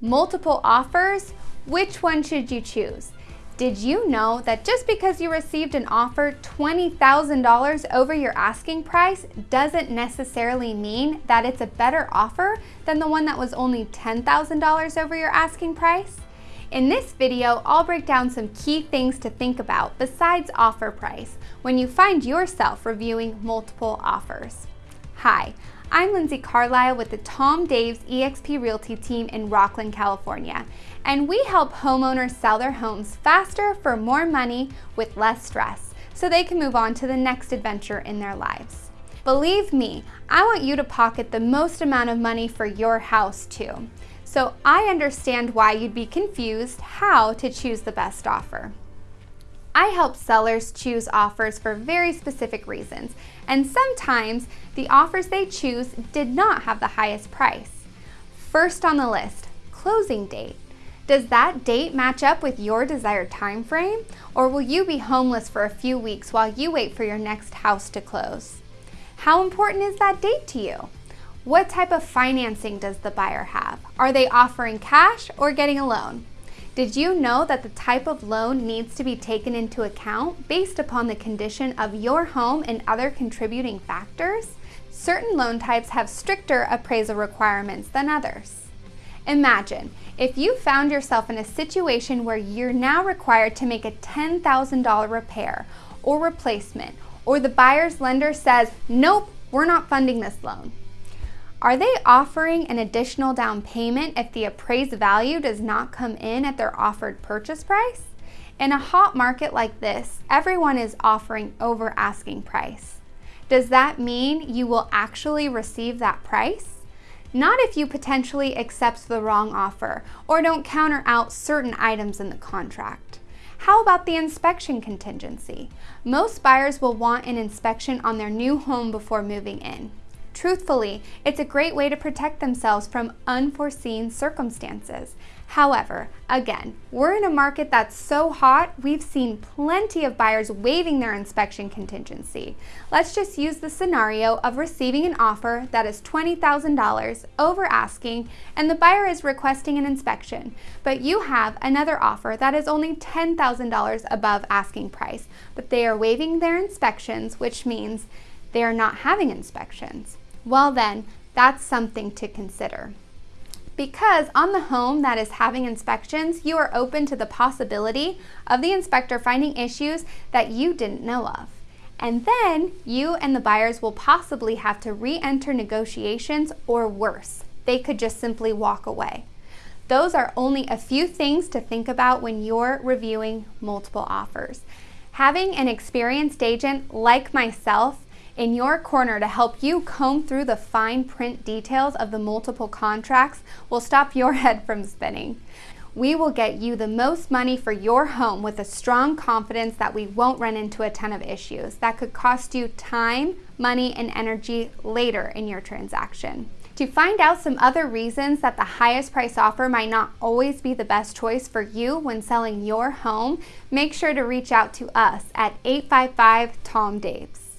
multiple offers, which one should you choose? Did you know that just because you received an offer $20,000 over your asking price doesn't necessarily mean that it's a better offer than the one that was only $10,000 over your asking price? In this video, I'll break down some key things to think about besides offer price when you find yourself reviewing multiple offers. Hi, I'm Lindsay Carlisle with the Tom Daves eXp Realty team in Rocklin, California, and we help homeowners sell their homes faster for more money with less stress so they can move on to the next adventure in their lives. Believe me, I want you to pocket the most amount of money for your house too. So I understand why you'd be confused how to choose the best offer. I help sellers choose offers for very specific reasons, and sometimes the offers they choose did not have the highest price. First on the list, closing date. Does that date match up with your desired time frame, or will you be homeless for a few weeks while you wait for your next house to close? How important is that date to you? What type of financing does the buyer have? Are they offering cash or getting a loan? Did you know that the type of loan needs to be taken into account based upon the condition of your home and other contributing factors? Certain loan types have stricter appraisal requirements than others. Imagine if you found yourself in a situation where you're now required to make a $10,000 repair or replacement, or the buyer's lender says, nope, we're not funding this loan. Are they offering an additional down payment if the appraised value does not come in at their offered purchase price? In a hot market like this, everyone is offering over asking price. Does that mean you will actually receive that price? Not if you potentially accept the wrong offer or don't counter out certain items in the contract. How about the inspection contingency? Most buyers will want an inspection on their new home before moving in. Truthfully, it's a great way to protect themselves from unforeseen circumstances. However, again, we're in a market that's so hot, we've seen plenty of buyers waiving their inspection contingency. Let's just use the scenario of receiving an offer that is $20,000 over asking and the buyer is requesting an inspection, but you have another offer that is only $10,000 above asking price, but they are waiving their inspections, which means they are not having inspections. Well then, that's something to consider. Because on the home that is having inspections, you are open to the possibility of the inspector finding issues that you didn't know of. And then you and the buyers will possibly have to re-enter negotiations or worse, they could just simply walk away. Those are only a few things to think about when you're reviewing multiple offers. Having an experienced agent like myself in your corner to help you comb through the fine print details of the multiple contracts will stop your head from spinning. We will get you the most money for your home with a strong confidence that we won't run into a ton of issues that could cost you time, money, and energy later in your transaction. To find out some other reasons that the highest price offer might not always be the best choice for you when selling your home, make sure to reach out to us at 855 Tom Daves.